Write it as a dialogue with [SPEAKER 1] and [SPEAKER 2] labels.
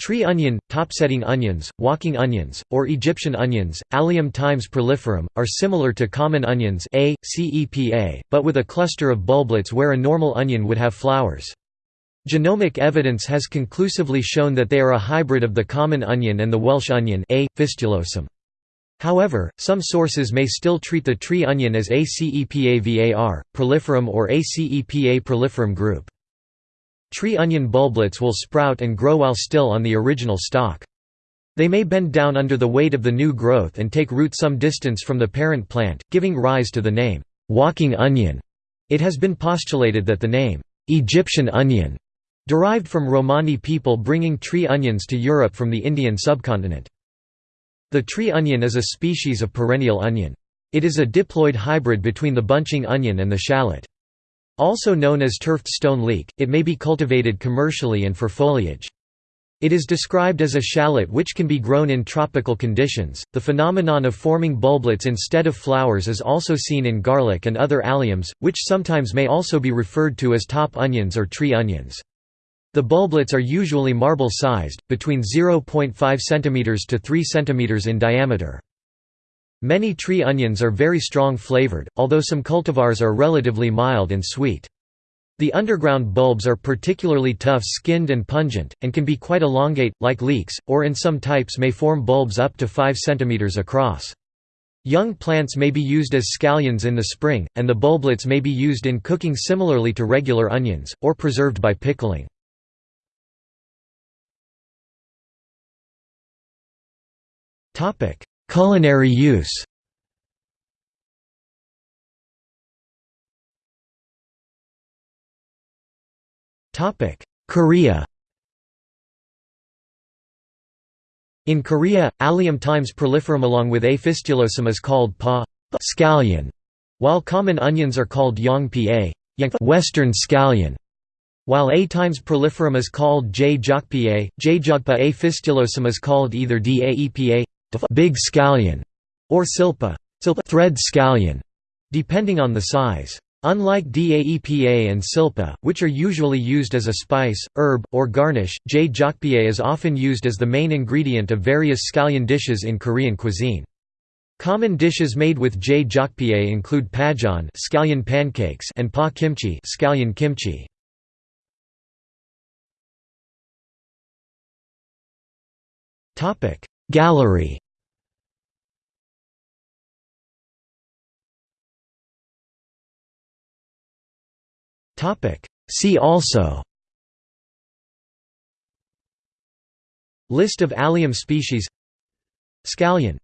[SPEAKER 1] Tree onion, topsetting onions, walking onions, or Egyptian onions, Allium times proliferum, are similar to common onions A, CEPA, but with a cluster of bulblets where a normal onion would have flowers. Genomic evidence has conclusively shown that they are a hybrid of the common onion and the Welsh onion A. fistulosum. However, some sources may still treat the tree onion as A. cepa var., proliferum or A. cepa proliferum group. Tree onion bulblets will sprout and grow while still on the original stalk. They may bend down under the weight of the new growth and take root some distance from the parent plant, giving rise to the name, walking onion. It has been postulated that the name, Egyptian onion, derived from Romani people bringing tree onions to Europe from the Indian subcontinent. The tree onion is a species of perennial onion. It is a diploid hybrid between the bunching onion and the shallot. Also known as turfed stone leek, it may be cultivated commercially and for foliage. It is described as a shallot which can be grown in tropical conditions. The phenomenon of forming bulblets instead of flowers is also seen in garlic and other alliums, which sometimes may also be referred to as top onions or tree onions. The bulblets are usually marble-sized, between 0.5 cm to 3 cm in diameter. Many tree onions are very strong flavored, although some cultivars are relatively mild and sweet. The underground bulbs are particularly tough-skinned and pungent, and can be quite elongate, like leeks, or in some types may form bulbs up to 5 cm across. Young plants may be used as scallions in the spring, and the bulblets may be used in cooking similarly to regular onions, or preserved by pickling. Culinary use Korea In Korea, Allium times proliferum along with A. fistulosum is called pa scallion, while common onions are called yangpa western scallion, while A times proliferum is called J. jokpa, J. jokpa A. fistulosum is called either Daepa big scallion or silpa thread scallion, depending on the size. Unlike Daepa and silpa, which are usually used as a spice, herb, or garnish, J. jokpa is often used as the main ingredient of various scallion dishes in Korean cuisine. Common dishes made with J. jokpa include pajeon scallion pancakes and pa kimchi scallion kimchi. Gallery. See also. List of allium species. Scallion